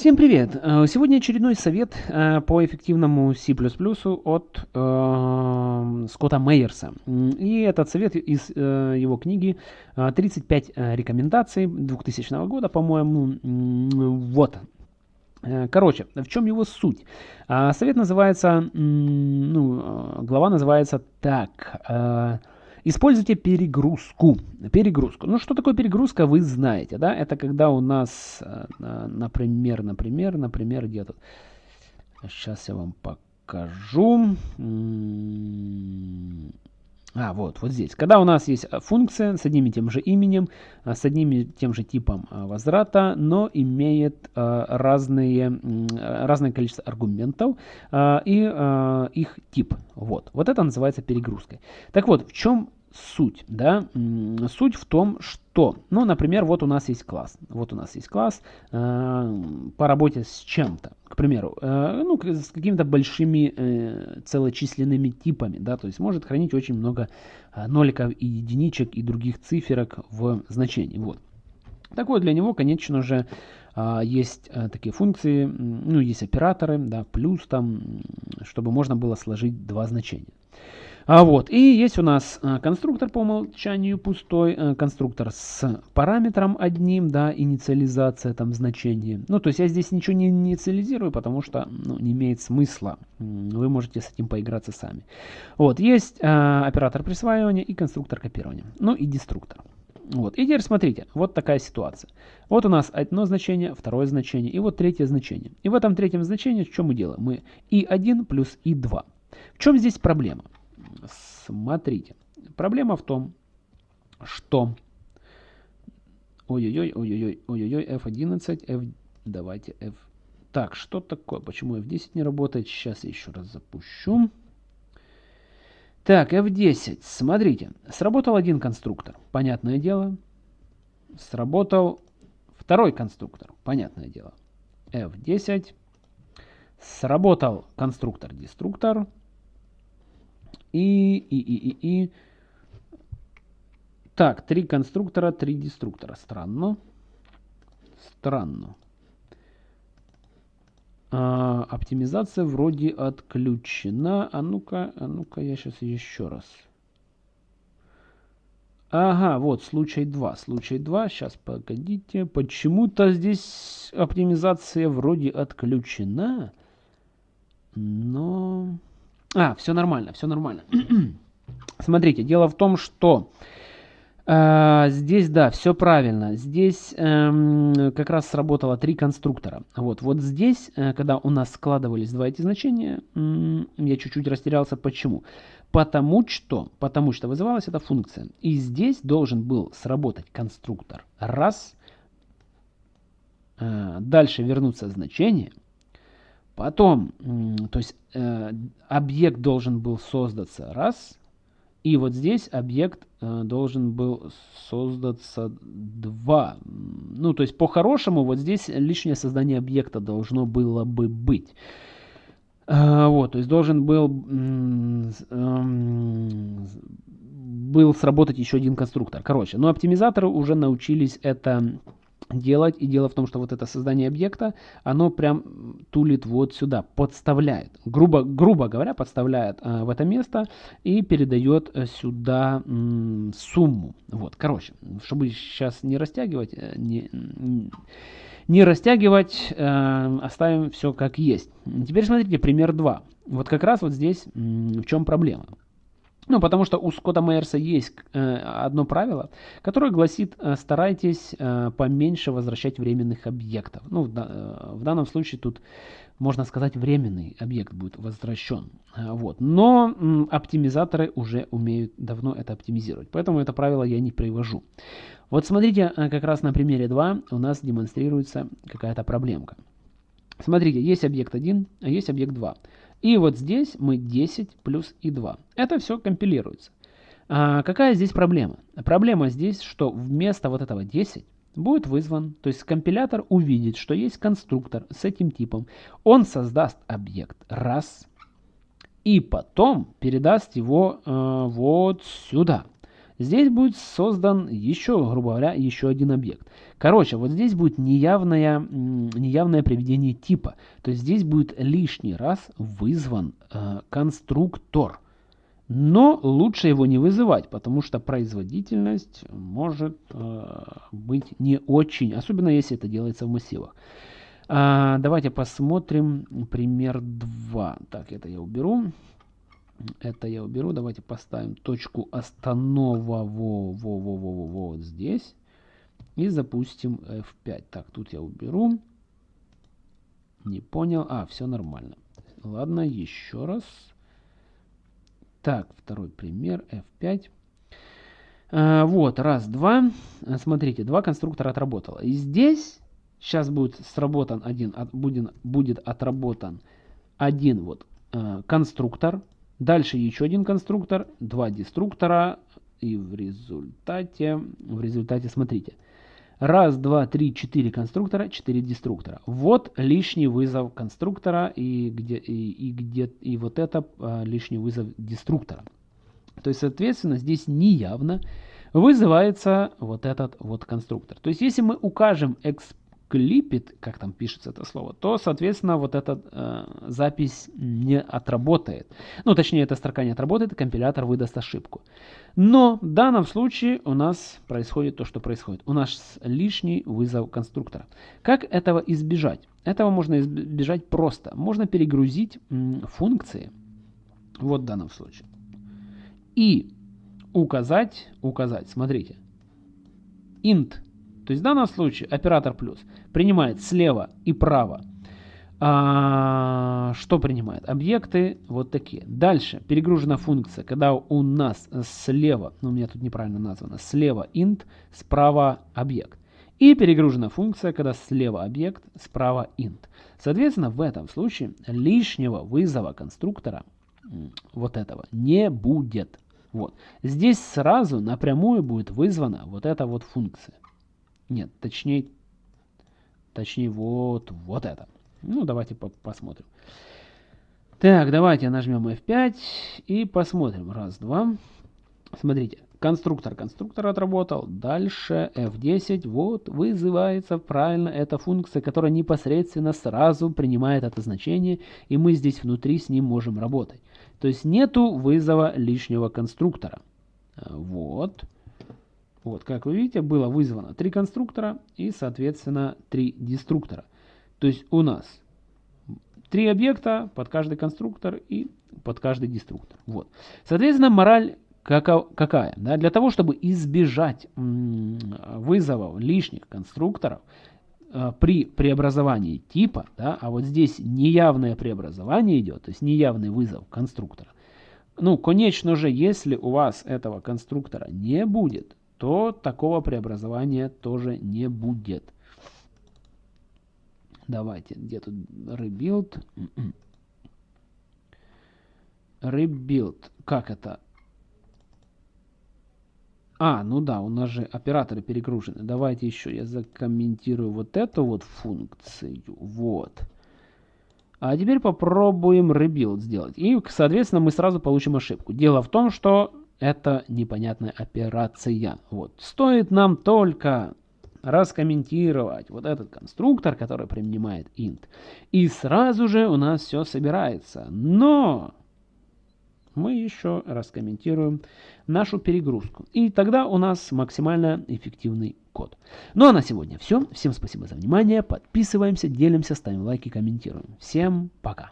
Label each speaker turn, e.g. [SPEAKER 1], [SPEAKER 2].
[SPEAKER 1] Всем привет! Э, сегодня очередной совет э, по эффективному C++ от э, Скотта Мейерса. И этот совет из э, его книги 35 э, рекомендаций 2000 года, по-моему. Вот. Короче, в чем его суть? Совет называется, ну, глава называется так Используйте перегрузку. Перегрузку. Ну, что такое перегрузка, вы знаете, да? Это когда у нас, э, например, например, например, где тут? Сейчас я вам покажу. А, вот, вот здесь. Когда у нас есть э, функция с одним и тем же именем, э, с одним и тем же типом возврата, но имеет разные, разное количество аргументов и их тип. Вот, вот это называется перегрузкой. Так вот, в чем суть, да, суть в том, что, ну, например, вот у нас есть класс, вот у нас есть класс э, по работе с чем-то, к примеру, э, ну, с какими-то большими э, целочисленными типами, да, то есть может хранить очень много э, ноликов и единичек и других циферок в значении, вот. Так вот, для него, конечно же, э, есть э, такие функции, ну, есть операторы, да, плюс там, чтобы можно было сложить два значения. А вот, и есть у нас а, конструктор по умолчанию пустой, а, конструктор с параметром одним, да, инициализация там значения. Ну, то есть я здесь ничего не инициализирую, потому что ну, не имеет смысла. Вы можете с этим поиграться сами. Вот, есть а, оператор присваивания и конструктор копирования. Ну и деструктор. Вот. И теперь смотрите, вот такая ситуация. Вот у нас одно значение, второе значение и вот третье значение. И в этом третьем значении что мы делаем? Мы и1 плюс и2. В чем здесь проблема? Смотрите, проблема в том, что... Ой-ой-ой, ой-ой-ой, ой-ой-ой, F11, F... Давайте F... Так, что такое? Почему F10 не работает? Сейчас я еще раз запущу. Так, F10. Смотрите, сработал один конструктор. Понятное дело. Сработал второй конструктор. Понятное дело. F10. Сработал конструктор-деструктор. И, и, и, и, и. Так, три конструктора, три деструктора. Странно. Странно. А, оптимизация вроде отключена. А ну-ка, а ну-ка, я сейчас еще раз. Ага, вот случай 2. Случай 2. Сейчас, погодите. Почему-то здесь оптимизация вроде отключена. Но... А, все нормально, все нормально. Смотрите, дело в том, что э, здесь, да, все правильно. Здесь э, как раз сработало три конструктора. Вот, вот здесь, э, когда у нас складывались два эти значения, э, я чуть-чуть растерялся. Почему? Потому что, потому что вызывалась эта функция. И здесь должен был сработать конструктор. Раз. Э, дальше вернуться значение. Потом, то есть э, объект должен был создаться раз, и вот здесь объект э, должен был создаться два. Ну, то есть по-хорошему вот здесь лишнее создание объекта должно было бы быть. Э, вот, то есть должен был, э, был сработать еще один конструктор. Короче, но оптимизаторы уже научились это делать. И дело в том, что вот это создание объекта, оно прям тулит вот сюда, подставляет. Грубо, грубо говоря, подставляет э, в это место и передает э, сюда э, сумму. Вот, короче, чтобы сейчас не растягивать, э, не, не растягивать, э, оставим все как есть. Теперь смотрите, пример 2. Вот как раз вот здесь э, в чем проблема. Ну, потому что у Скотта Мейерса есть э, одно правило, которое гласит, э, старайтесь э, поменьше возвращать временных объектов. Ну, в, э, в данном случае тут, можно сказать, временный объект будет возвращен. Э, вот. Но э, оптимизаторы уже умеют давно это оптимизировать, поэтому это правило я не привожу. Вот смотрите, э, как раз на примере 2 у нас демонстрируется какая-то проблемка. Смотрите, есть объект 1, а есть объект 2. И вот здесь мы 10 плюс и 2. Это все компилируется. А какая здесь проблема? Проблема здесь, что вместо вот этого 10 будет вызван, то есть компилятор увидит, что есть конструктор с этим типом. Он создаст объект раз и потом передаст его э, вот сюда. Здесь будет создан еще, грубо говоря, еще один объект. Короче, вот здесь будет неявное, неявное приведение типа. То есть здесь будет лишний раз вызван э, конструктор. Но лучше его не вызывать, потому что производительность может э, быть не очень, особенно если это делается в массивах. А, давайте посмотрим пример 2. Так, это я уберу. Это я уберу. Давайте поставим точку останова во, во, во, во, во, во, вот здесь. И запустим F5. Так, тут я уберу. Не понял. А, все нормально. Ладно, еще раз. Так, второй пример, F5. А, вот, раз, два. Смотрите, два конструктора отработало. И здесь сейчас будет сработан один, от, будет, будет отработан один вот э, конструктор. Дальше еще один конструктор, два деструктора. И в результате, в результате, смотрите, Раз, два, три, четыре конструктора, четыре деструктора. Вот лишний вызов конструктора и, где, и, и, где, и вот это а, лишний вызов деструктора. То есть, соответственно, здесь неявно вызывается вот этот вот конструктор. То есть, если мы укажем exp клипит, как там пишется это слово, то, соответственно, вот эта э, запись не отработает. Ну, точнее, эта строка не отработает, и компилятор выдаст ошибку. Но в данном случае у нас происходит то, что происходит. У нас лишний вызов конструктора. Как этого избежать? Этого можно избежать просто. Можно перегрузить функции, вот в данном случае, и указать, указать, смотрите, int то есть в данном случае оператор плюс принимает слева и право. А, что принимает? Объекты вот такие. Дальше перегружена функция, когда у нас слева, ну у меня тут неправильно названо, слева int, справа объект. И перегружена функция, когда слева объект, справа int. Соответственно, в этом случае лишнего вызова конструктора вот этого не будет. Вот. Здесь сразу напрямую будет вызвана вот эта вот функция. Нет, точнее, точнее вот, вот это. Ну, давайте по посмотрим. Так, давайте нажмем F5 и посмотрим. Раз, два. Смотрите, конструктор, конструктор отработал. Дальше F10, вот, вызывается правильно эта функция, которая непосредственно сразу принимает это значение, и мы здесь внутри с ним можем работать. То есть нету вызова лишнего конструктора. Вот. Вот, как вы видите, было вызвано три конструктора и, соответственно, три деструктора. То есть у нас три объекта под каждый конструктор и под каждый деструктор. Вот. Соответственно, мораль какая? Да? Для того, чтобы избежать вызовов лишних конструкторов э, при преобразовании типа, да, а вот здесь неявное преобразование идет, то есть неявный вызов конструктора, ну, конечно же, если у вас этого конструктора не будет, то такого преобразования тоже не будет. Давайте, где тут rebuild? Rebuild. Как это? А, ну да, у нас же операторы перегружены. Давайте еще я закомментирую вот эту вот функцию. Вот. А теперь попробуем rebuild сделать. И, соответственно, мы сразу получим ошибку. Дело в том, что это непонятная операция. Вот. Стоит нам только раскомментировать вот этот конструктор, который принимает int, и сразу же у нас все собирается. Но мы еще раскомментируем нашу перегрузку. И тогда у нас максимально эффективный код. Ну а на сегодня все. Всем спасибо за внимание. Подписываемся, делимся, ставим лайки, комментируем. Всем пока.